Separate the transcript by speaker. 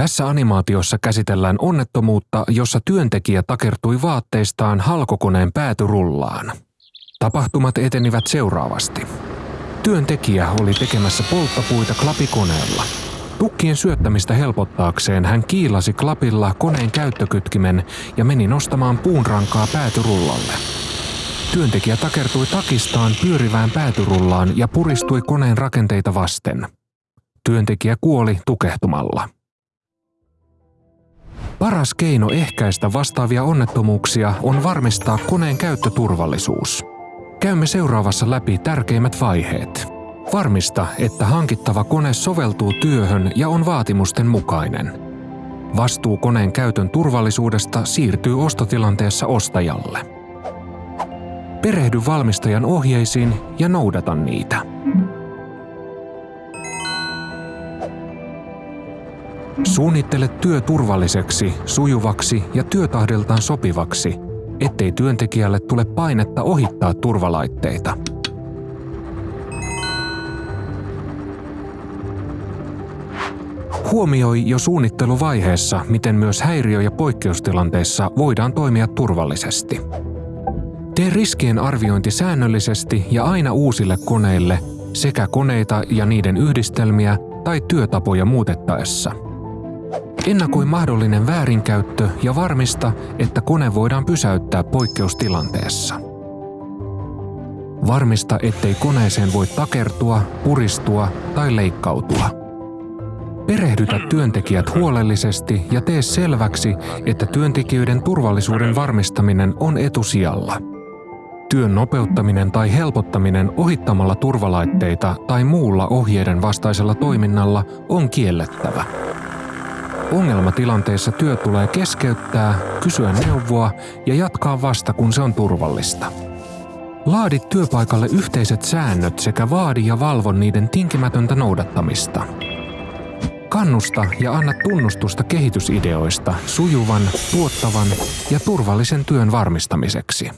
Speaker 1: Tässä animaatiossa käsitellään onnettomuutta, jossa työntekijä takertui vaatteistaan halkokoneen päätyrullaan. Tapahtumat etenivät seuraavasti. Työntekijä oli tekemässä polttapuita klapikoneella. Tukkien syöttämistä helpottaakseen hän kiilasi klapilla koneen käyttökytkimen ja meni nostamaan puunrankaa päätyrullalle. Työntekijä takertui takistaan pyörivään päätyrullaan ja puristui koneen rakenteita vasten. Työntekijä kuoli tukehtumalla. Paras keino ehkäistä vastaavia onnettomuuksia on varmistaa koneen käyttöturvallisuus. Käymme seuraavassa läpi tärkeimmät vaiheet. Varmista, että hankittava kone soveltuu työhön ja on vaatimusten mukainen. Vastuu koneen käytön turvallisuudesta siirtyy ostotilanteessa ostajalle. Perehdy valmistajan ohjeisiin ja noudata niitä. Suunnittele työ turvalliseksi, sujuvaksi ja työtahdiltaan sopivaksi, ettei työntekijälle tule painetta ohittaa turvalaitteita. Huomioi jo suunnitteluvaiheessa, miten myös häiriö- ja poikkeustilanteissa voidaan toimia turvallisesti. Tee riskien arviointi säännöllisesti ja aina uusille koneille sekä koneita ja niiden yhdistelmiä tai työtapoja muutettaessa – Ennakoi mahdollinen väärinkäyttö ja varmista, että kone voidaan pysäyttää poikkeustilanteessa. Varmista, ettei koneeseen voi takertua, puristua tai leikkautua. Perehdytä työntekijät huolellisesti ja tee selväksi, että työntekijöiden turvallisuuden varmistaminen on etusijalla. Työn nopeuttaminen tai helpottaminen ohittamalla turvalaitteita tai muulla ohjeiden vastaisella toiminnalla on kiellettävä. Ongelmatilanteissa työ tulee keskeyttää, kysyä neuvoa ja jatkaa vasta kun se on turvallista. Laadi työpaikalle yhteiset säännöt sekä vaadi ja valvo niiden tinkimätöntä noudattamista. Kannusta ja anna tunnustusta kehitysideoista sujuvan, tuottavan ja turvallisen työn varmistamiseksi.